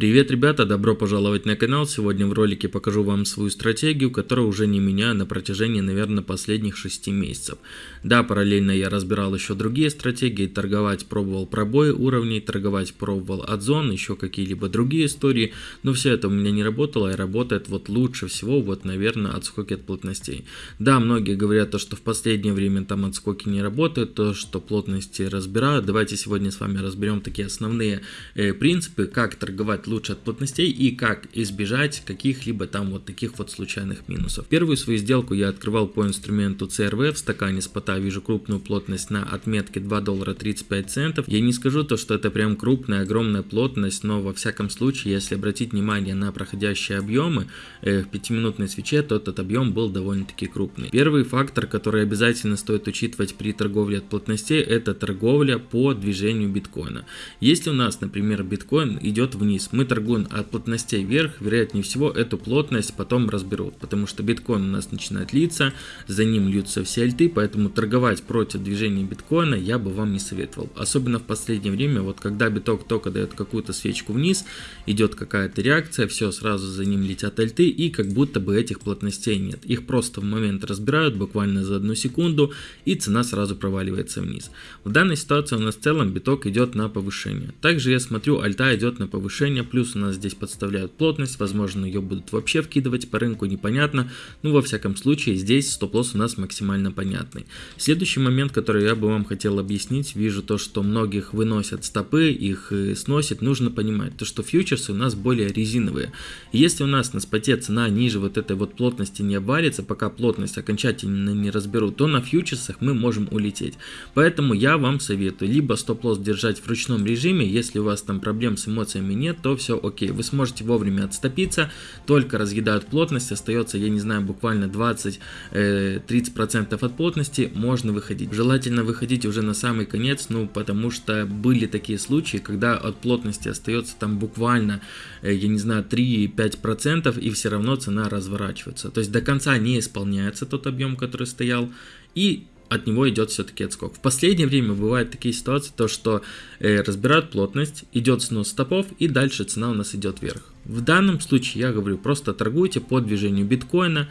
Привет, ребята, добро пожаловать на канал. Сегодня в ролике покажу вам свою стратегию, которую уже не меняю на протяжении, наверное, последних 6 месяцев. Да, параллельно я разбирал еще другие стратегии, торговать пробовал пробои уровней, торговать пробовал от зон, еще какие-либо другие истории, но все это у меня не работало и работает вот лучше всего, вот, наверное, отскоки от плотностей. Да, многие говорят, то, что в последнее время там отскоки не работают, то, что плотности разбирают. Давайте сегодня с вами разберем такие основные э, принципы, как торговать лучше от плотностей и как избежать каких-либо там вот таких вот случайных минусов. Первую свою сделку я открывал по инструменту CRV в стакане спота, вижу крупную плотность на отметке 2 доллара 35 центов. Я не скажу то, что это прям крупная, огромная плотность, но во всяком случае, если обратить внимание на проходящие объемы э, в 5-минутной свече, то этот объем был довольно-таки крупный. Первый фактор, который обязательно стоит учитывать при торговле от плотностей, это торговля по движению биткоина. Если у нас, например, биткоин идет вниз, мы торгуем от плотностей вверх, вероятнее всего эту плотность потом разберут, потому что биткоин у нас начинает литься, за ним льются все альты, поэтому торговать против движения биткоина я бы вам не советовал. Особенно в последнее время, вот когда биток только дает какую-то свечку вниз, идет какая-то реакция, все, сразу за ним летят альты и как будто бы этих плотностей нет. Их просто в момент разбирают буквально за одну секунду и цена сразу проваливается вниз. В данной ситуации у нас в целом биток идет на повышение. Также я смотрю, альта идет на повышение плюс у нас здесь подставляют плотность, возможно ее будут вообще вкидывать по рынку, непонятно, ну во всяком случае здесь стоп-лосс у нас максимально понятный. Следующий момент, который я бы вам хотел объяснить, вижу то, что многих выносят стопы, их э, сносит, нужно понимать, то что фьючерсы у нас более резиновые. Если у нас на споте цена ниже вот этой вот плотности не обвалится, пока плотность окончательно не разберут, то на фьючерсах мы можем улететь. Поэтому я вам советую либо стоп-лосс держать в ручном режиме, если у вас там проблем с эмоциями нет, то все окей. Вы сможете вовремя отступиться, только разъедают плотность, остается, я не знаю, буквально 20-30% э, от плотности, можно выходить. Желательно выходить уже на самый конец, ну, потому что были такие случаи, когда от плотности остается там буквально, э, я не знаю, 3-5% и все равно цена разворачивается. То есть до конца не исполняется тот объем, который стоял, и от него идет все-таки отскок. В последнее время бывают такие ситуации, то что э, разбирают плотность, идет снос стопов и дальше цена у нас идет вверх. В данном случае я говорю, просто торгуйте по движению биткоина,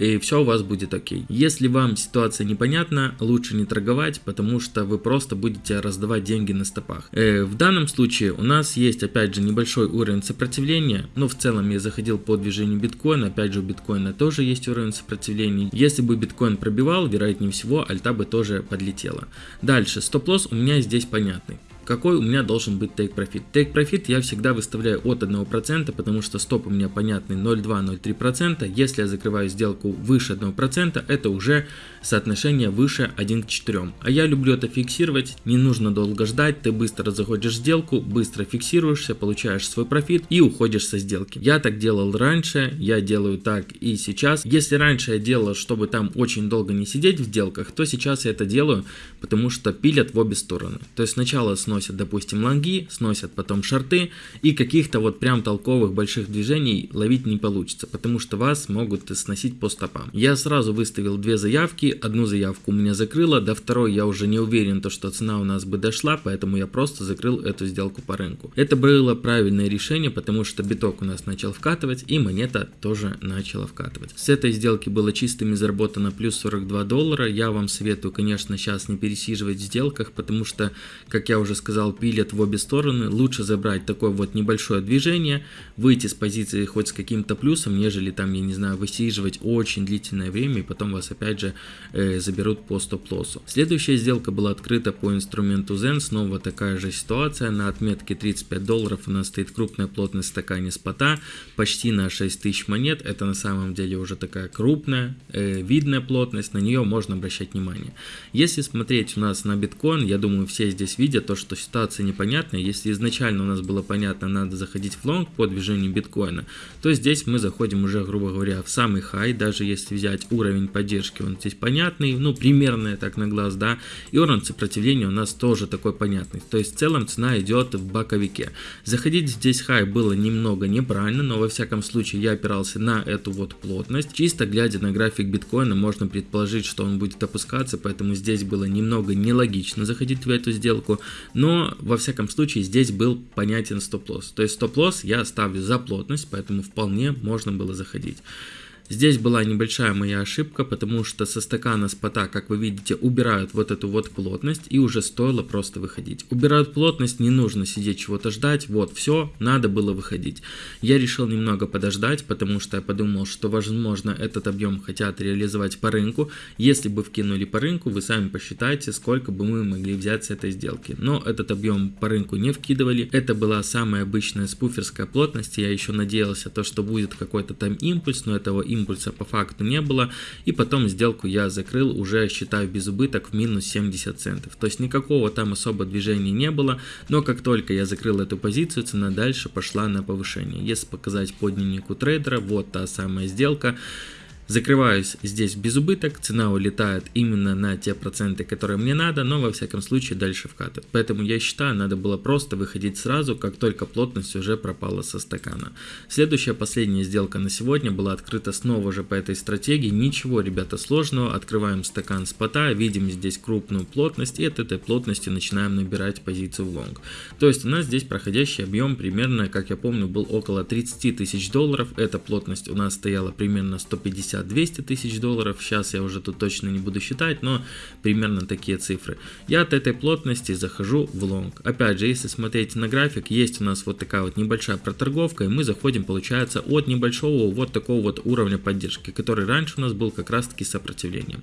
и все у вас будет окей. Если вам ситуация непонятна, лучше не торговать, потому что вы просто будете раздавать деньги на стопах. Э, в данном случае у нас есть опять же небольшой уровень сопротивления, но в целом я заходил по движению биткоина, опять же у биткоина тоже есть уровень сопротивления. Если бы биткоин пробивал, вероятнее всего альта бы тоже подлетела. Дальше, стоп-лосс у меня здесь понятный какой у меня должен быть take profit. Take profit я всегда выставляю от 1%, потому что стоп у меня понятный 0,2-0,3%. Если я закрываю сделку выше 1%, это уже соотношение выше 1 к 4. А я люблю это фиксировать, не нужно долго ждать, ты быстро заходишь в сделку, быстро фиксируешься, получаешь свой профит и уходишь со сделки. Я так делал раньше, я делаю так и сейчас. Если раньше я делал, чтобы там очень долго не сидеть в сделках, то сейчас я это делаю, потому что пилят в обе стороны. То есть сначала сносят сносят, допустим, лонги, сносят потом шарты, и каких-то вот прям толковых больших движений ловить не получится, потому что вас могут сносить по стопам. Я сразу выставил две заявки, одну заявку у меня закрыла, до второй я уже не уверен, то, что цена у нас бы дошла, поэтому я просто закрыл эту сделку по рынку. Это было правильное решение, потому что биток у нас начал вкатывать, и монета тоже начала вкатывать. С этой сделки было чистыми заработано плюс 42 доллара. Я вам советую, конечно, сейчас не пересиживать в сделках, потому что, как я уже сказал, пилят в обе стороны. Лучше забрать такое вот небольшое движение, выйти с позиции хоть с каким-то плюсом, нежели там, я не знаю, высиживать очень длительное время и потом вас опять же э, заберут по стоп-лоссу. Следующая сделка была открыта по инструменту Zen, снова такая же ситуация. На отметке 35 долларов у нас стоит крупная плотность стакане спота, почти на 6000 монет. Это на самом деле уже такая крупная, э, видная плотность, на нее можно обращать внимание. Если смотреть у нас на биткоин, я думаю все здесь видят то, что ситуация непонятная. Если изначально у нас было понятно, надо заходить в лонг по движению биткоина, то здесь мы заходим уже, грубо говоря, в самый хай, даже если взять уровень поддержки, он здесь понятный, ну, примерно так на глаз, да, и уровень сопротивления у нас тоже такой понятный. То есть в целом цена идет в боковике. Заходить здесь хай было немного неправильно, но во всяком случае я опирался на эту вот плотность. Чисто глядя на график биткоина, можно предположить, что он будет опускаться, поэтому здесь было немного нелогично заходить в эту сделку Но, во всяком случае, здесь был понятен стоп-лосс. То есть стоп-лосс я ставлю за плотность, поэтому вполне можно было заходить. Здесь была небольшая моя ошибка, потому что со стакана спота, как вы видите, убирают вот эту вот плотность и уже стоило просто выходить. Убирают плотность, не нужно сидеть чего-то ждать, вот все, надо было выходить. Я решил немного подождать, потому что я подумал, что возможно этот объем хотят реализовать по рынку. Если бы вкинули по рынку, вы сами посчитайте, сколько бы мы могли взять с этой сделки. Но этот объем по рынку не вкидывали. Это была самая обычная спуферская плотность. Я еще надеялся, то, что будет какой-то там импульс, но этого импульса импульса по факту не было. И потом сделку я закрыл уже, считаю, без убыток в минус 70 центов. То есть никакого там особо движения не было. Но как только я закрыл эту позицию, цена дальше пошла на повышение. Если показать по дневнику трейдера, вот та самая сделка. Закрываюсь здесь без убыток, цена улетает именно на те проценты, которые мне надо, но во всяком случае дальше вкатывает. Поэтому я считаю, надо было просто выходить сразу, как только плотность уже пропала со стакана. Следующая, последняя сделка на сегодня была открыта снова же по этой стратегии. Ничего, ребята, сложного. Открываем стакан спота, видим здесь крупную плотность и от этой плотности начинаем набирать позицию в лонг. То есть у нас здесь проходящий объем примерно, как я помню, был около 30 тысяч долларов. Эта плотность у нас стояла примерно 150 200 тысяч долларов, сейчас я уже тут точно не буду считать, но примерно такие цифры. Я от этой плотности захожу в лонг. Опять же, если смотреть на график, есть у нас вот такая вот небольшая проторговка, и мы заходим, получается, от небольшого вот такого вот уровня поддержки, который раньше у нас был как раз таки сопротивлением.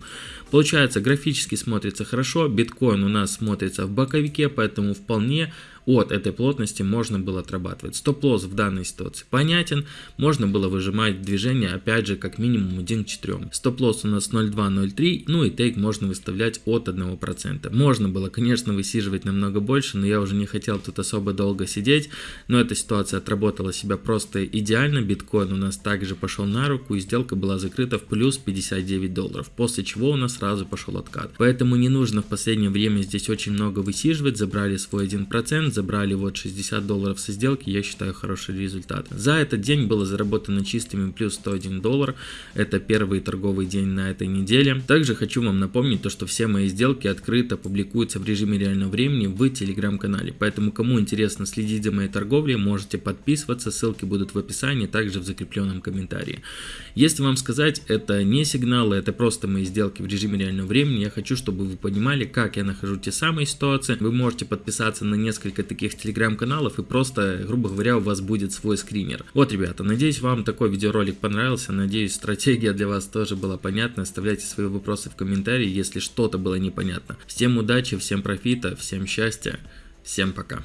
Получается, графически смотрится хорошо, биткоин у нас смотрится в боковике, поэтому вполне от этой плотности можно было отрабатывать. Стоп-лосс в данной ситуации понятен, можно было выжимать движение опять же как минимум 1 к 4. Стоп-лосс у нас 0,2-0,3, ну и тейк можно выставлять от 1%. Можно было, конечно, высиживать намного больше, но я уже не хотел тут особо долго сидеть, но эта ситуация отработала себя просто идеально, биткоин у нас также пошел на руку и сделка была закрыта в плюс 59 долларов, после чего у нас сразу пошел откат. Поэтому не нужно в последнее время здесь очень много высиживать, забрали свой 1%, забрали вот 60 долларов со сделки, я считаю хороший результат. За этот день было заработано чистыми плюс 101 доллар, это первый торговый день на этой неделе. Также хочу вам напомнить то, что все мои сделки открыто публикуются в режиме реального времени в телеграм-канале, поэтому кому интересно следить за моей торговлей, можете подписываться, ссылки будут в описании, также в закрепленном комментарии. Если вам сказать, это не сигналы, это просто мои сделки в режиме реального времени, я хочу, чтобы вы понимали, как я нахожу те самые ситуации. Вы можете подписаться на несколько таких телеграм-каналов и просто, грубо говоря, у вас будет свой скринер. Вот, ребята, надеюсь, вам такой видеоролик понравился, надеюсь, стратегия для вас тоже была понятна. Оставляйте свои вопросы в комментарии, если что-то было непонятно. Всем удачи, всем профита, всем счастья, всем пока.